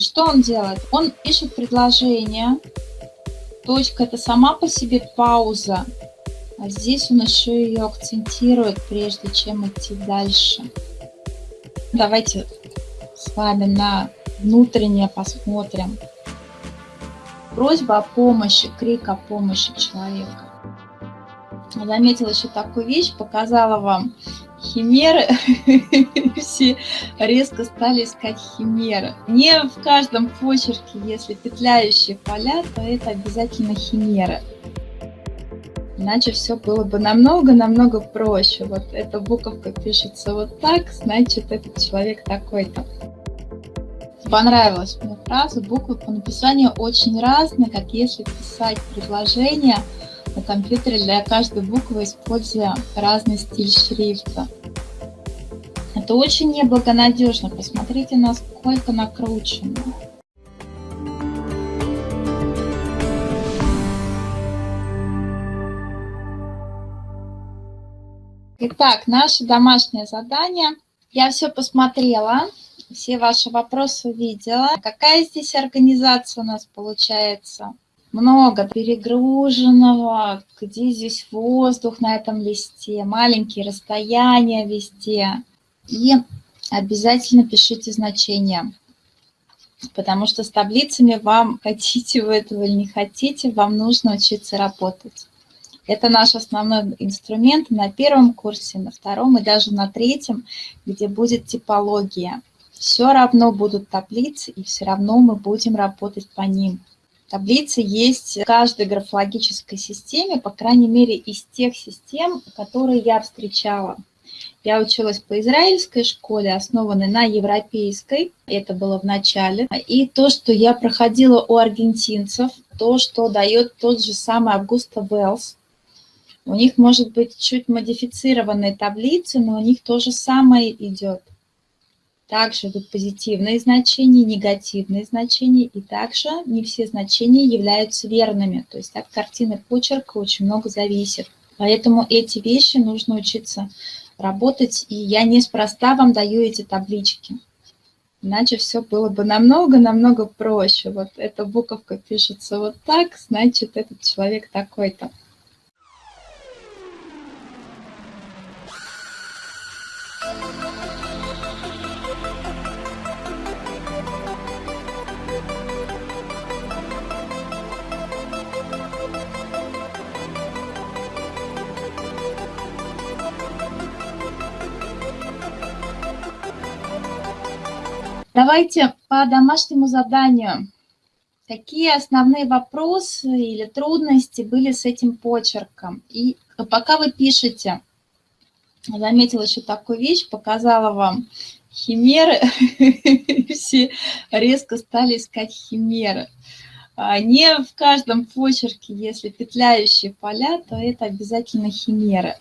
Что он делает? Он пишет предложение. Точка – это сама по себе пауза. А здесь он еще ее акцентирует, прежде чем идти дальше. Давайте с вами на внутреннее посмотрим. Просьба о помощи, крик о помощи человека. Заметила еще такую вещь, показала вам химеры, все резко стали искать химеры. Не в каждом почерке, если петляющие поля, то это обязательно химеры. Иначе все было бы намного-намного проще. Вот эта буковка пишется вот так, значит, этот человек такой-то. Понравилась мне фраза, буквы по написанию очень разные, как если писать предложение – компьютере для каждой буквы используя разный стиль шрифта. Это очень неблагонадежно. Посмотрите, насколько накручено. Итак, наше домашнее задание. Я все посмотрела, все ваши вопросы увидела. Какая здесь организация у нас получается? Много перегруженного, где здесь воздух на этом листе, маленькие расстояния везде. И обязательно пишите значения, потому что с таблицами вам, хотите вы этого или не хотите, вам нужно учиться работать. Это наш основной инструмент на первом курсе, на втором и даже на третьем, где будет типология. Все равно будут таблицы, и все равно мы будем работать по ним. Таблицы есть в каждой графологической системе, по крайней мере, из тех систем, которые я встречала. Я училась по израильской школе, основанной на европейской, это было в начале. И то, что я проходила у аргентинцев, то, что дает тот же самый Августа Веллс, у них может быть чуть модифицированные таблицы, но у них то же самое идет. Также идут позитивные значения, негативные значения, и также не все значения являются верными. То есть от картины почерка очень много зависит. Поэтому эти вещи нужно учиться работать, и я неспроста вам даю эти таблички. Иначе все было бы намного-намного проще. Вот эта буковка пишется вот так, значит, этот человек такой-то. Давайте по домашнему заданию. Какие основные вопросы или трудности были с этим почерком? И пока вы пишете, заметила еще такую вещь, показала вам химеры, все резко стали искать химеры. А не в каждом почерке, если петляющие поля, то это обязательно химеры.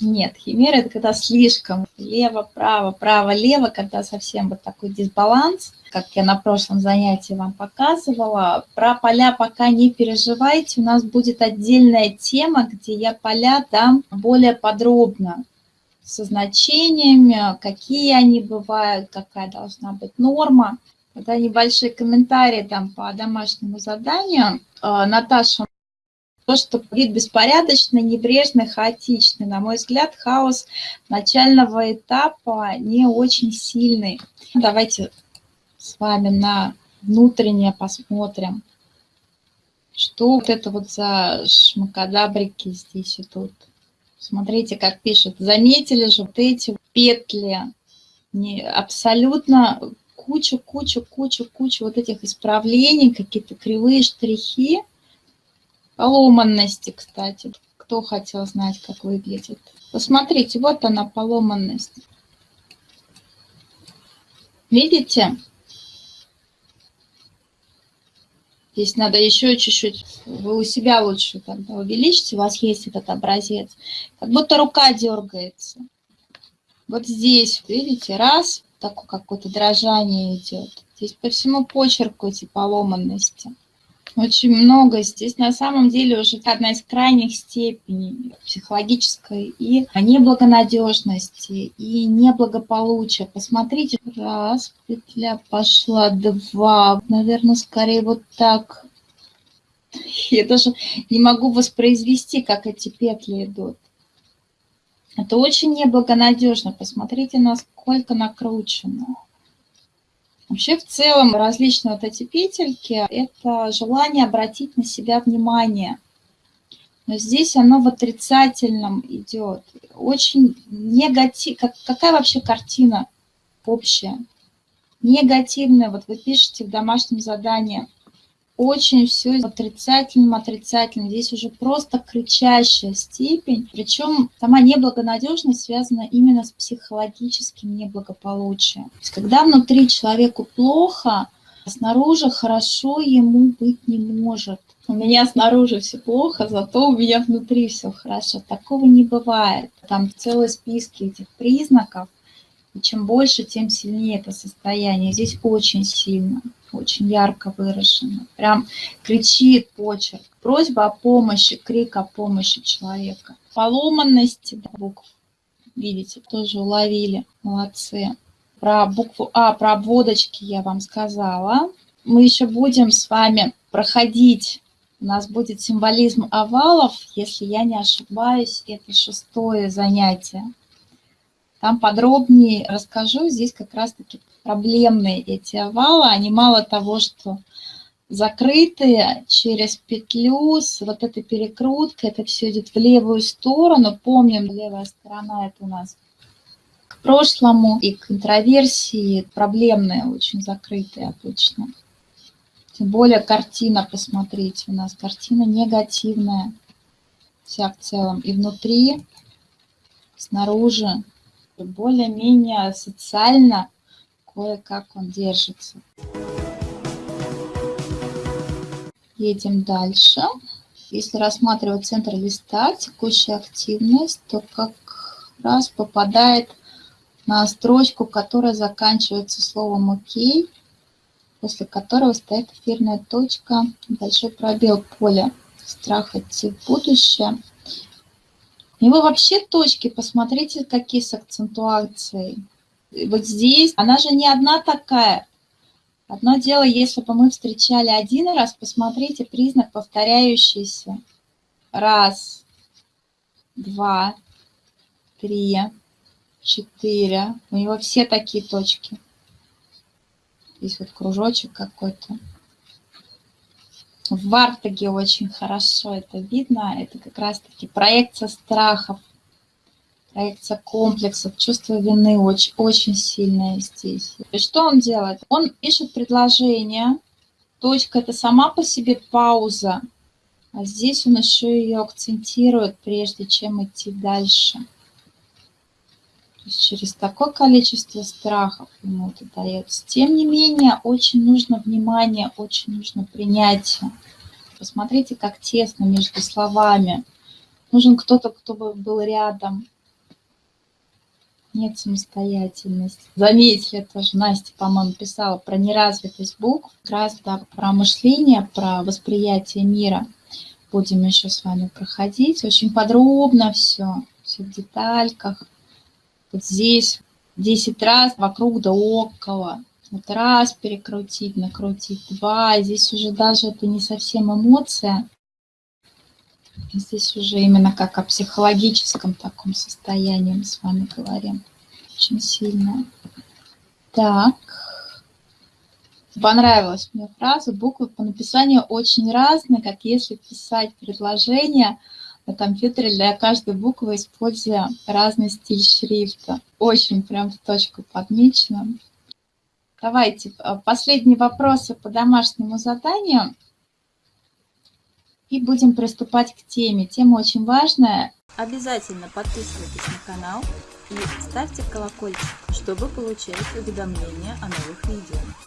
Нет, химера – это когда слишком лево-право, право-лево, когда совсем вот такой дисбаланс, как я на прошлом занятии вам показывала. Про поля пока не переживайте, у нас будет отдельная тема, где я поля дам более подробно, со значениями, какие они бывают, какая должна быть норма. Это небольшие комментарии там по домашнему заданию. А, Наташа то, что вид беспорядочный, небрежный, хаотичный. На мой взгляд, хаос начального этапа не очень сильный. Давайте с вами на внутреннее посмотрим, что вот это вот за шмакодабрики здесь идут. Смотрите, как пишет. Заметили же вот эти петли. Не, абсолютно куча, куча, куча, куча вот этих исправлений, какие-то кривые штрихи. Поломанности, кстати. Кто хотел знать, как выглядит? Посмотрите, вот она, поломанность. Видите? Здесь надо еще чуть-чуть. Вы у себя лучше тогда увеличите, у вас есть этот образец. Как будто рука дергается. Вот здесь, видите, раз, такое какое-то дрожание идет. Здесь по всему почерку эти поломанности. Очень много. Здесь на самом деле уже одна из крайних степеней психологической и неблагонадежности, и неблагополучия. Посмотрите, раз, петля пошла, два, наверное, скорее вот так. Я даже не могу воспроизвести, как эти петли идут. Это очень неблагонадежно. Посмотрите, насколько накручено. Вообще, в целом, различные вот эти петельки – это желание обратить на себя внимание. Но здесь оно в отрицательном идет. Очень негатив. Как, какая вообще картина общая? Негативная. Вот вы пишете в домашнем задании – очень все отрицательным, отрицательным. Здесь уже просто кричащая степень. Причем сама неблагонадежность связана именно с психологическим неблагополучием. То есть, когда внутри человеку плохо, снаружи хорошо ему быть не может. У меня снаружи все плохо, зато у меня внутри все хорошо. Такого не бывает. Там целые списки этих признаков. И чем больше, тем сильнее это состояние. Здесь очень сильно очень ярко выражено. Прям кричит почерк. Просьба о помощи, крик о помощи человека. Поломанности букв, видите, тоже уловили. Молодцы. Про букву А, про обводочки я вам сказала. Мы еще будем с вами проходить у нас будет символизм овалов, если я не ошибаюсь, это шестое занятие. Там подробнее расскажу. Здесь как раз-таки проблемные эти овалы, они мало того, что закрытые через петлю с вот этой перекруткой, это все идет в левую сторону. Помним, левая сторона это у нас к прошлому и к интроверсии, проблемные, очень закрытые обычно. Тем более картина, посмотрите, у нас картина негативная вся в целом. И внутри, снаружи, более-менее социально кое-как он держится. Едем дальше. Если рассматривать центр листа, текущая активность, то как раз попадает на строчку, которая заканчивается словом «ОК», после которого стоит эфирная точка, большой пробел поля страх идти в будущее. И вы вообще точки, посмотрите, какие с акцентуацией вот здесь, она же не одна такая. Одно дело, если бы мы встречали один раз, посмотрите, признак повторяющийся. Раз, два, три, четыре. У него все такие точки. Здесь вот кружочек какой-то. В Вартаге очень хорошо это видно. Это как раз-таки проекция страхов проекция комплексов, чувство вины очень, очень сильное здесь. И что он делает? Он пишет предложение, точка – это сама по себе пауза, а здесь он еще ее акцентирует, прежде чем идти дальше. То есть через такое количество страхов ему это дается. Тем не менее, очень нужно внимание, очень нужно принятие. Посмотрите, как тесно между словами. Нужен кто-то, кто бы был рядом, нет самостоятельности. Заметили тоже, Настя, по-моему, писала про неразвитость букв, как раз да, про мышление, про восприятие мира. Будем еще с вами проходить. Очень подробно все, все в детальках. Вот здесь 10 раз вокруг да около. Вот раз перекрутить, накрутить, два. Здесь уже даже это не совсем эмоция. Здесь уже именно как о психологическом таком состоянии мы с вами говорим. Очень сильно. Так. Понравилась мне фраза. Буквы по написанию очень разные, как если писать предложение на компьютере для каждой буквы, используя разный стиль шрифта. Очень прям в точку подмечено. Давайте э, последние вопросы по домашнему заданию и будем приступать к теме. Тема очень важная. Обязательно подписывайтесь на канал и ставьте колокольчик, чтобы получать уведомления о новых видео.